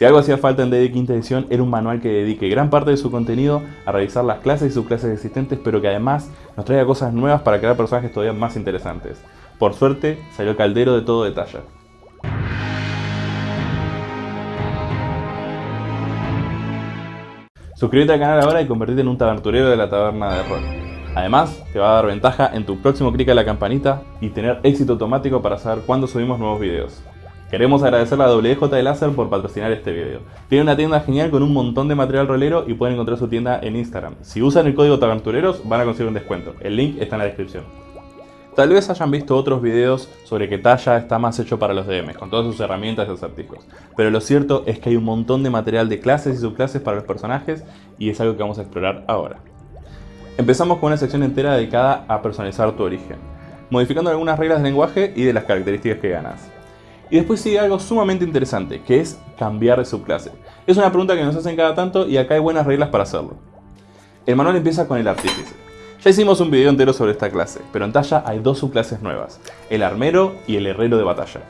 Si algo hacía falta en D&D quinta edición era un manual que dedique gran parte de su contenido a revisar las clases y subclases existentes, pero que además nos traiga cosas nuevas para crear personajes todavía más interesantes. Por suerte, salió caldero de todo detalle. Suscríbete al canal ahora y convertirte en un taberturero de la taberna de rol. Además, te va a dar ventaja en tu próximo clic a la campanita y tener éxito automático para saber cuándo subimos nuevos videos. Queremos agradecer a WJ de por patrocinar este video. Tiene una tienda genial con un montón de material rolero y pueden encontrar su tienda en Instagram. Si usan el código TABERTUREROS van a conseguir un descuento. El link está en la descripción. Tal vez hayan visto otros videos sobre que Talla está más hecho para los DMs, con todas sus herramientas y acertijos. Pero lo cierto es que hay un montón de material de clases y subclases para los personajes y es algo que vamos a explorar ahora. Empezamos con una sección entera dedicada a personalizar tu origen, modificando algunas reglas de lenguaje y de las características que ganas. Y después sigue algo sumamente interesante, que es cambiar de subclase. Es una pregunta que nos hacen cada tanto y acá hay buenas reglas para hacerlo. El manual empieza con el artífice. Ya hicimos un video entero sobre esta clase, pero en Talla hay dos subclases nuevas, el armero y el herrero de batalla.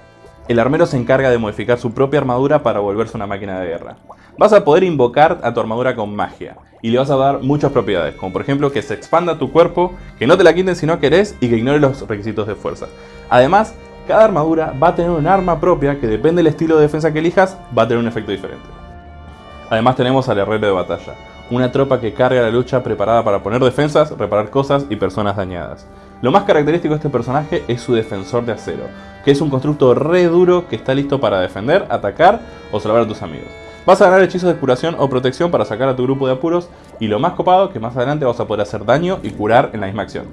El armero se encarga de modificar su propia armadura para volverse una máquina de guerra. Vas a poder invocar a tu armadura con magia, y le vas a dar muchas propiedades, como por ejemplo que se expanda tu cuerpo, que no te la quiten si no querés y que ignore los requisitos de fuerza. Además, cada armadura va a tener un arma propia que depende del estilo de defensa que elijas, va a tener un efecto diferente. Además tenemos al herrero de batalla, una tropa que carga la lucha preparada para poner defensas, reparar cosas y personas dañadas. Lo más característico de este personaje es su defensor de acero, que es un constructo re duro que está listo para defender, atacar o salvar a tus amigos. Vas a ganar hechizos de curación o protección para sacar a tu grupo de apuros y lo más copado que más adelante vas a poder hacer daño y curar en la misma acción.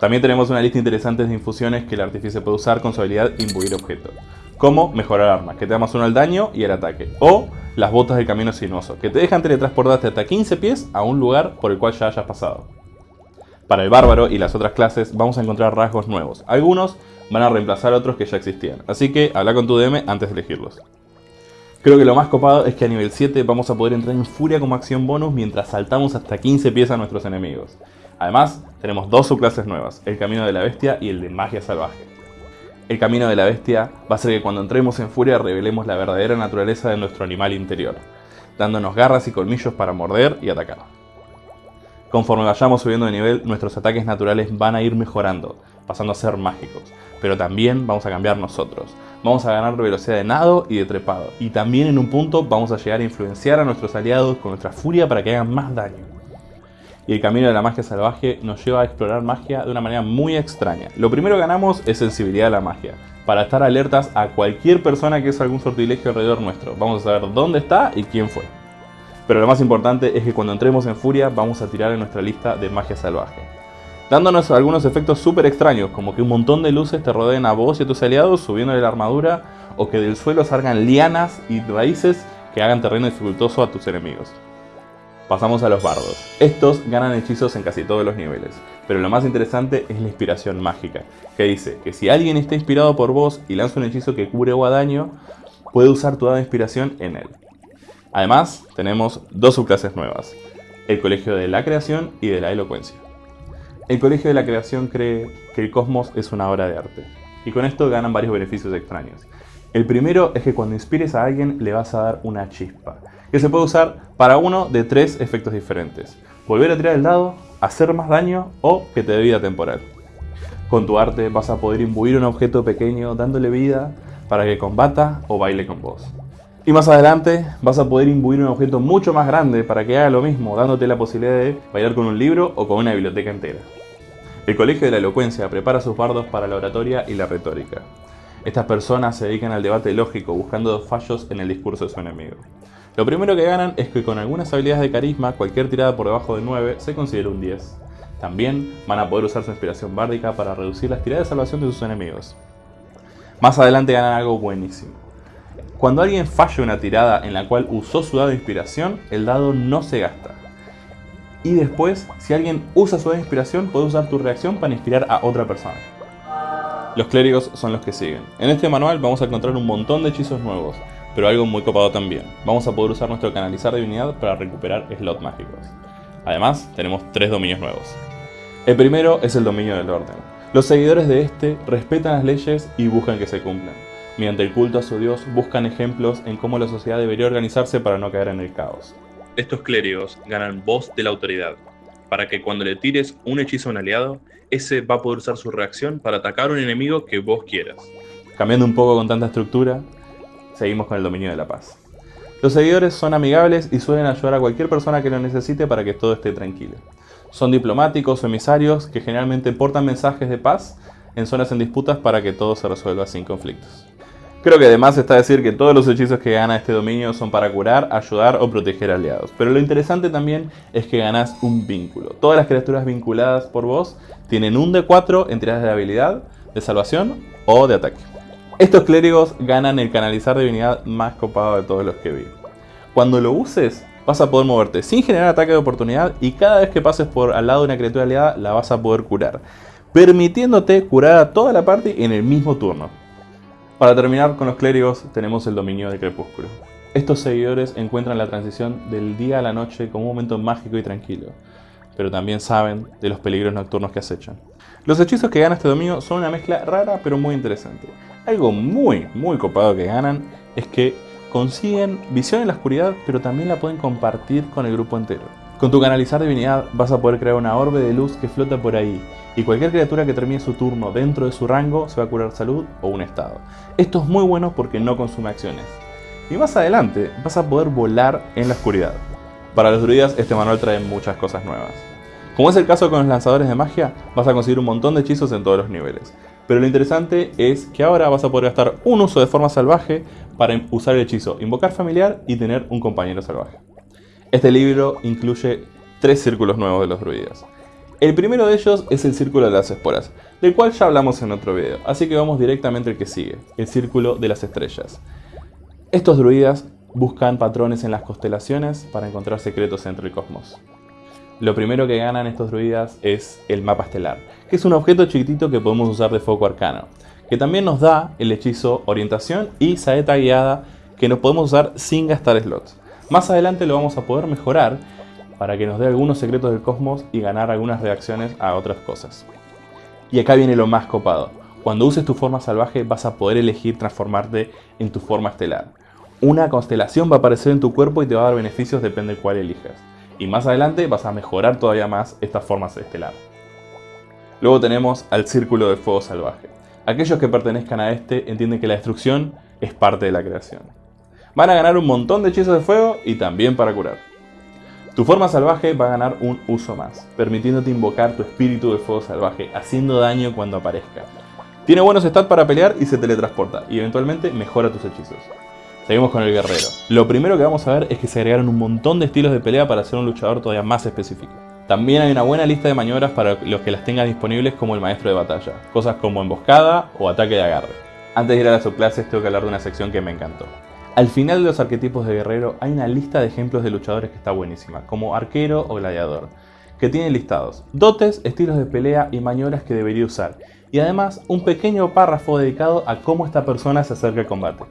También tenemos una lista interesante de infusiones que el artífice puede usar con su habilidad Imbuir Objeto. Como mejorar armas, que te da más uno al daño y al ataque. O las botas del camino sinuoso, que te dejan teletransportarte hasta 15 pies a un lugar por el cual ya hayas pasado. Para el bárbaro y las otras clases vamos a encontrar rasgos nuevos. Algunos van a reemplazar otros que ya existían, así que habla con tu DM antes de elegirlos. Creo que lo más copado es que a nivel 7 vamos a poder entrar en furia como acción bonus mientras saltamos hasta 15 pies a nuestros enemigos. Además, tenemos dos subclases nuevas, el Camino de la Bestia y el de Magia Salvaje. El Camino de la Bestia va a ser que cuando entremos en furia revelemos la verdadera naturaleza de nuestro animal interior, dándonos garras y colmillos para morder y atacar. Conforme vayamos subiendo de nivel, nuestros ataques naturales van a ir mejorando, pasando a ser mágicos, pero también vamos a cambiar nosotros. Vamos a ganar velocidad de nado y de trepado, y también en un punto vamos a llegar a influenciar a nuestros aliados con nuestra furia para que hagan más daño y el camino de la magia salvaje nos lleva a explorar magia de una manera muy extraña. Lo primero que ganamos es sensibilidad a la magia, para estar alertas a cualquier persona que es algún sortilegio alrededor nuestro. Vamos a saber dónde está y quién fue. Pero lo más importante es que cuando entremos en furia vamos a tirar en nuestra lista de magia salvaje. Dándonos algunos efectos súper extraños, como que un montón de luces te rodeen a vos y a tus aliados subiéndole la armadura, o que del suelo salgan lianas y raíces que hagan terreno dificultoso a tus enemigos. Pasamos a los bardos. Estos ganan hechizos en casi todos los niveles, pero lo más interesante es la inspiración mágica, que dice que si alguien está inspirado por vos y lanza un hechizo que cubre o daño, puede usar tu dada inspiración en él. Además, tenemos dos subclases nuevas, el Colegio de la Creación y de la Elocuencia. El Colegio de la Creación cree que el cosmos es una obra de arte, y con esto ganan varios beneficios extraños. El primero es que cuando inspires a alguien le vas a dar una chispa, que se puede usar para uno de tres efectos diferentes. Volver a tirar el dado, hacer más daño o que te dé vida temporal. Con tu arte vas a poder imbuir un objeto pequeño dándole vida para que combata o baile con vos. Y más adelante vas a poder imbuir un objeto mucho más grande para que haga lo mismo, dándote la posibilidad de bailar con un libro o con una biblioteca entera. El Colegio de la Elocuencia prepara sus bardos para la oratoria y la retórica. Estas personas se dedican al debate lógico buscando fallos en el discurso de su enemigo. Lo primero que ganan es que con algunas habilidades de carisma, cualquier tirada por debajo de 9 se considera un 10. También van a poder usar su inspiración bárdica para reducir las tiradas de salvación de sus enemigos. Más adelante ganan algo buenísimo. Cuando alguien falla una tirada en la cual usó su dado de inspiración, el dado no se gasta. Y después, si alguien usa su dado de inspiración, puede usar tu reacción para inspirar a otra persona. Los clérigos son los que siguen. En este manual vamos a encontrar un montón de hechizos nuevos, pero algo muy copado también. Vamos a poder usar nuestro canalizar de divinidad para recuperar slots mágicos. Además, tenemos tres dominios nuevos. El primero es el dominio del orden. Los seguidores de este respetan las leyes y buscan que se cumplan. Mediante el culto a su dios buscan ejemplos en cómo la sociedad debería organizarse para no caer en el caos. Estos clérigos ganan voz de la autoridad, para que cuando le tires un hechizo a un aliado, ese va a poder usar su reacción para atacar a un enemigo que vos quieras. Cambiando un poco con tanta estructura, seguimos con el dominio de la paz. Los seguidores son amigables y suelen ayudar a cualquier persona que lo necesite para que todo esté tranquilo. Son diplomáticos o emisarios que generalmente portan mensajes de paz en zonas en disputas para que todo se resuelva sin conflictos. Creo que además está decir que todos los hechizos que gana este dominio son para curar, ayudar o proteger aliados. Pero lo interesante también es que ganas un vínculo. Todas las criaturas vinculadas por vos tienen un D4 en tiradas de habilidad, de salvación o de ataque. Estos clérigos ganan el canalizar divinidad más copado de todos los que vi. Cuando lo uses, vas a poder moverte sin generar ataque de oportunidad y cada vez que pases por al lado de una criatura aliada la vas a poder curar, permitiéndote curar a toda la parte en el mismo turno. Para terminar con los clérigos tenemos el dominio del crepúsculo. Estos seguidores encuentran la transición del día a la noche como un momento mágico y tranquilo, pero también saben de los peligros nocturnos que acechan. Los hechizos que gana este dominio son una mezcla rara pero muy interesante. Algo muy, muy copado que ganan es que consiguen visión en la oscuridad, pero también la pueden compartir con el grupo entero. Con tu canalizar divinidad vas a poder crear una orbe de luz que flota por ahí, y cualquier criatura que termine su turno dentro de su rango se va a curar salud o un estado. Esto es muy bueno porque no consume acciones. Y más adelante vas a poder volar en la oscuridad. Para los druidas este manual trae muchas cosas nuevas. Como es el caso con los lanzadores de magia, vas a conseguir un montón de hechizos en todos los niveles. Pero lo interesante es que ahora vas a poder gastar un uso de forma salvaje para usar el hechizo Invocar Familiar y tener un compañero salvaje. Este libro incluye tres círculos nuevos de los druidas. El primero de ellos es el Círculo de las Esporas, del cual ya hablamos en otro video, así que vamos directamente al que sigue, el Círculo de las Estrellas. Estos druidas buscan patrones en las constelaciones para encontrar secretos entre el cosmos. Lo primero que ganan estos druidas es el mapa estelar, que es un objeto chiquitito que podemos usar de foco arcano, que también nos da el hechizo orientación y saeta guiada que nos podemos usar sin gastar slots. Más adelante lo vamos a poder mejorar para que nos dé algunos secretos del cosmos y ganar algunas reacciones a otras cosas. Y acá viene lo más copado. Cuando uses tu forma salvaje vas a poder elegir transformarte en tu forma estelar. Una constelación va a aparecer en tu cuerpo y te va a dar beneficios depende de cuál elijas. Y más adelante vas a mejorar todavía más esta forma estelar. Luego tenemos al Círculo de Fuego Salvaje. Aquellos que pertenezcan a este entienden que la destrucción es parte de la creación. Van a ganar un montón de hechizos de fuego y también para curar. Tu forma salvaje va a ganar un uso más, permitiéndote invocar tu espíritu de fuego salvaje, haciendo daño cuando aparezca. Tiene buenos stats para pelear y se teletransporta, y eventualmente mejora tus hechizos. Seguimos con el guerrero. Lo primero que vamos a ver es que se agregaron un montón de estilos de pelea para ser un luchador todavía más específico. También hay una buena lista de maniobras para los que las tengan disponibles como el maestro de batalla, cosas como emboscada o ataque de agarre. Antes de ir a las subclases tengo que hablar de una sección que me encantó. Al final de los arquetipos de guerrero hay una lista de ejemplos de luchadores que está buenísima, como arquero o gladiador, que tienen listados dotes, estilos de pelea y maniobras que debería usar, y además un pequeño párrafo dedicado a cómo esta persona se acerca al combate.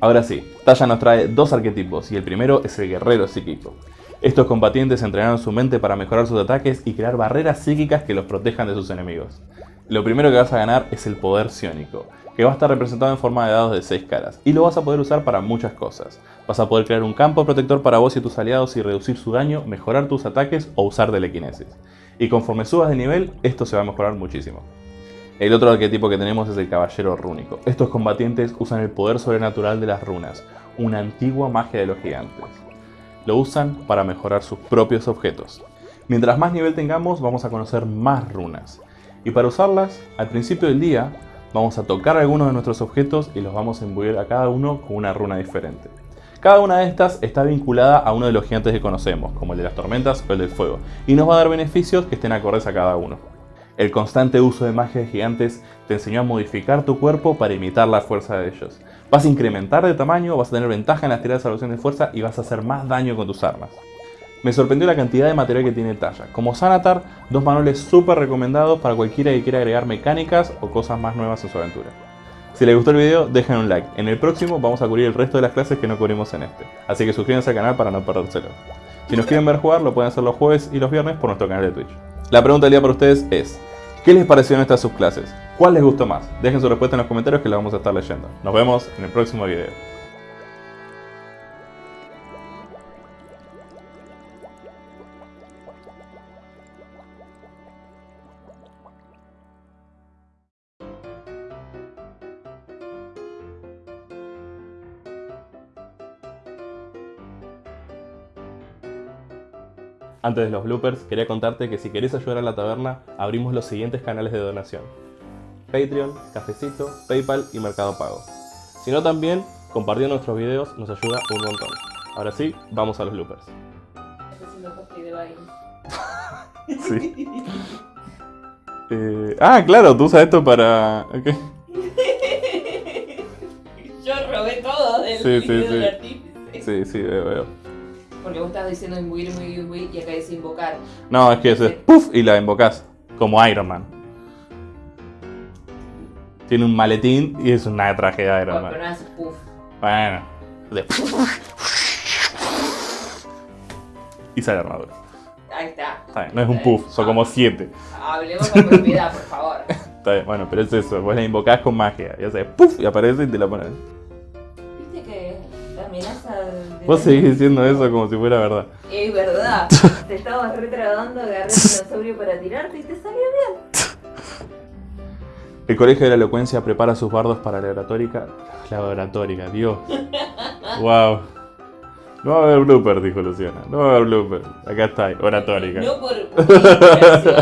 Ahora sí, Talla nos trae dos arquetipos y el primero es el guerrero psíquico. Estos combatientes entrenaron su mente para mejorar sus ataques y crear barreras psíquicas que los protejan de sus enemigos. Lo primero que vas a ganar es el poder psiónico, que va a estar representado en forma de dados de 6 caras, y lo vas a poder usar para muchas cosas. Vas a poder crear un campo protector para vos y tus aliados y reducir su daño, mejorar tus ataques o usar telequinesis. Y conforme subas de nivel, esto se va a mejorar muchísimo. El otro arquetipo que tenemos es el Caballero Rúnico. Estos combatientes usan el poder sobrenatural de las runas, una antigua magia de los gigantes. Lo usan para mejorar sus propios objetos. Mientras más nivel tengamos, vamos a conocer más runas. Y para usarlas, al principio del día, vamos a tocar algunos de nuestros objetos y los vamos a imbuir a cada uno con una runa diferente. Cada una de estas está vinculada a uno de los gigantes que conocemos, como el de las tormentas o el del fuego, y nos va a dar beneficios que estén acordes a cada uno. El constante uso de magia de gigantes te enseñó a modificar tu cuerpo para imitar la fuerza de ellos. Vas a incrementar de tamaño, vas a tener ventaja en las tiradas de salvación de fuerza y vas a hacer más daño con tus armas. Me sorprendió la cantidad de material que tiene Talla. Como Sanatar, dos manuales súper recomendados para cualquiera que quiera agregar mecánicas o cosas más nuevas en su aventura. Si les gustó el video, dejen un like. En el próximo vamos a cubrir el resto de las clases que no cubrimos en este. Así que suscríbanse al canal para no perdérselo. Si nos quieren ver jugar, lo pueden hacer los jueves y los viernes por nuestro canal de Twitch. La pregunta del día para ustedes es, ¿Qué les parecieron estas subclases? ¿Cuál les gustó más? Dejen su respuesta en los comentarios que la vamos a estar leyendo. Nos vemos en el próximo video. Antes de los bloopers, quería contarte que si querés ayudar a la taberna, abrimos los siguientes canales de donación. Patreon, Cafecito, Paypal y Mercado Pago. Si no también, compartiendo nuestros videos nos ayuda un montón. Ahora sí, vamos a los bloopers. Sí. Eh, ah, claro, tú usas esto para... Yo robé todo del Sí, sí, video sí. del. Sí, sí, veo, veo. Porque vos estabas diciendo imbuir, muy, muy y acá dice invocar. No, es que es puff y la invocás, como Iron Man. Tiene un maletín y es una tragedia de Iron Bueno, pero Man. no hace puff. Bueno. de- Y sale armadura. Ahí está. Está bien, no es un puff, son como siete. Hablemos con propiedad, por favor. Está bien, bueno, pero es eso, vos la invocás con magia. Y hace puff y aparece y te la pones. Viste que la amenaza de. Vos seguís diciendo eso como si fuera verdad. Es verdad. te estabas retrabando, agarré el dinosaurio para tirarte y te salió bien. El Colegio de la Elocuencia prepara sus bardos para la oratórica. La oratórica, Dios. Wow. No va a haber blooper, dijo Luciana. No va a haber blooper. Acá está, oratórica. No por. Gracias.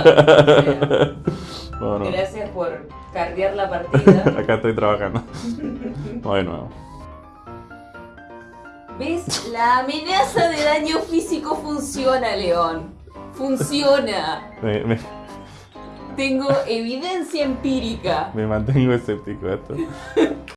No, no. Gracias por cardear la partida. Acá estoy trabajando. Vamos de nuevo. ¿Ves? La amenaza de daño físico funciona, León. Funciona. Me, me- Tengo evidencia empírica. me mantengo escéptico de esto.